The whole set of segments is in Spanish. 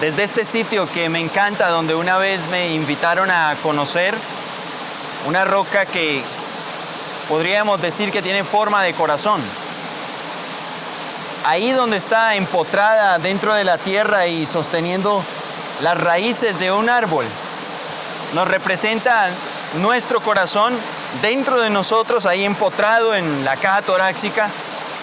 desde este sitio que me encanta, donde una vez me invitaron a conocer una roca que podríamos decir que tiene forma de corazón. Ahí donde está empotrada dentro de la tierra y sosteniendo las raíces de un árbol, nos representa nuestro corazón dentro de nosotros, ahí empotrado en la caja torácica,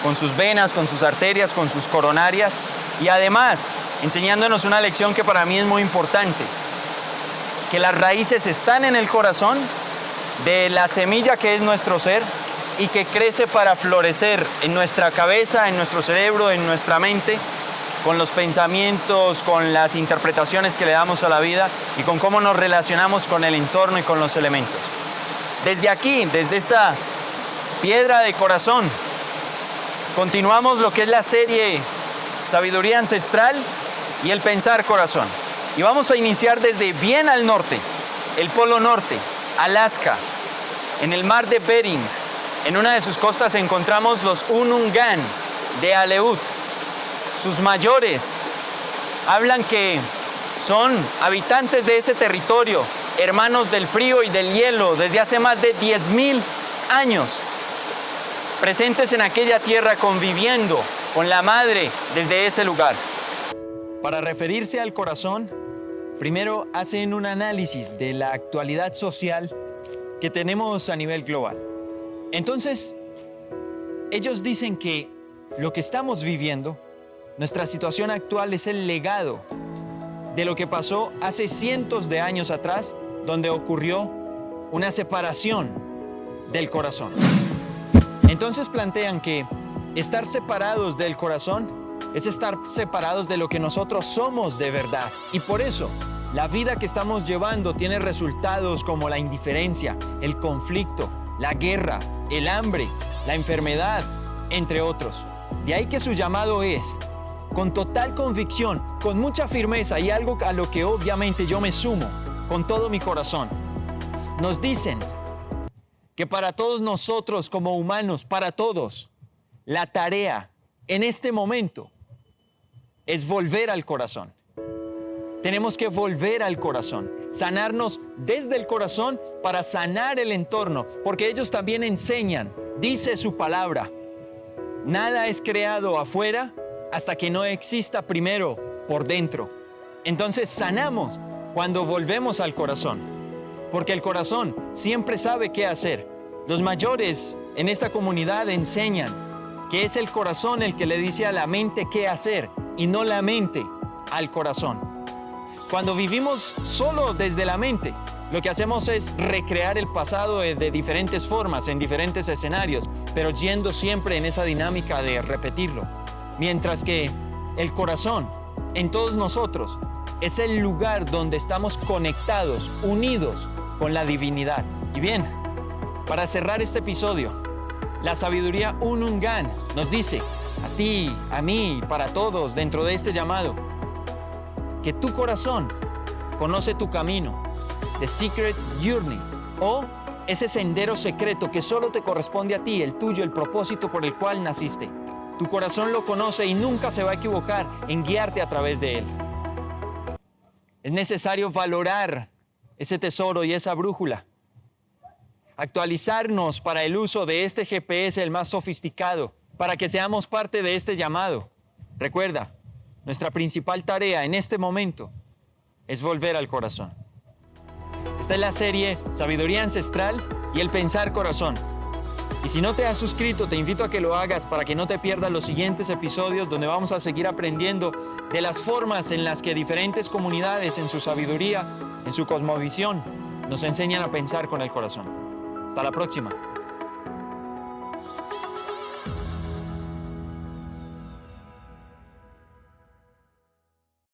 con sus venas, con sus arterias, con sus coronarias, y además enseñándonos una lección que para mí es muy importante, que las raíces están en el corazón de la semilla que es nuestro ser y que crece para florecer en nuestra cabeza, en nuestro cerebro, en nuestra mente, con los pensamientos, con las interpretaciones que le damos a la vida y con cómo nos relacionamos con el entorno y con los elementos. Desde aquí, desde esta piedra de corazón, continuamos lo que es la serie Sabiduría Ancestral y el Pensar Corazón. Y vamos a iniciar desde bien al norte, el Polo Norte, Alaska, en el mar de Bering. En una de sus costas encontramos los Unungan de Aleut. Sus mayores hablan que son habitantes de ese territorio, hermanos del frío y del hielo desde hace más de 10.000 años, presentes en aquella tierra conviviendo con la madre desde ese lugar. Para referirse al corazón, primero hacen un análisis de la actualidad social que tenemos a nivel global. Entonces, ellos dicen que lo que estamos viviendo, nuestra situación actual es el legado de lo que pasó hace cientos de años atrás, donde ocurrió una separación del corazón. Entonces plantean que estar separados del corazón es estar separados de lo que nosotros somos de verdad. Y por eso la vida que estamos llevando tiene resultados como la indiferencia, el conflicto, la guerra, el hambre, la enfermedad, entre otros. De ahí que su llamado es, con total convicción, con mucha firmeza y algo a lo que obviamente yo me sumo con todo mi corazón. Nos dicen que para todos nosotros como humanos, para todos, la tarea en este momento es volver al corazón. Tenemos que volver al corazón, sanarnos desde el corazón para sanar el entorno, porque ellos también enseñan, dice su palabra, nada es creado afuera hasta que no exista primero por dentro. Entonces sanamos cuando volvemos al corazón, porque el corazón siempre sabe qué hacer. Los mayores en esta comunidad enseñan que es el corazón el que le dice a la mente qué hacer y no la mente al corazón. Cuando vivimos solo desde la mente, lo que hacemos es recrear el pasado de, diferentes formas, en diferentes escenarios, pero yendo siempre en esa dinámica de repetirlo. Mientras que el corazón, en todos nosotros, es el lugar donde estamos conectados, unidos con la divinidad. Y bien, para cerrar este episodio, la sabiduría Unungan nos dice, a ti, a mí, para todos dentro de este llamado, que tu corazón conoce tu camino, The Secret Journey, o ese sendero secreto que solo te corresponde a ti, el tuyo, el propósito por el cual naciste. Tu corazón lo conoce y nunca se va a equivocar en guiarte a través de él. Es necesario valorar ese tesoro y esa brújula. Actualizarnos para el uso de este GPS, el más sofisticado, para que seamos parte de este llamado. Recuerda, nuestra principal tarea en este momento es volver al corazón. Esta es la serie Sabiduría Ancestral y el Pensar Corazón. Y si no te has suscrito, te invito a que lo hagas para que no te pierdas los siguientes episodios donde vamos a seguir aprendiendo de las formas en las que diferentes comunidades en su sabiduría, en su cosmovisión, nos enseñan a pensar con el corazón. Hasta la próxima.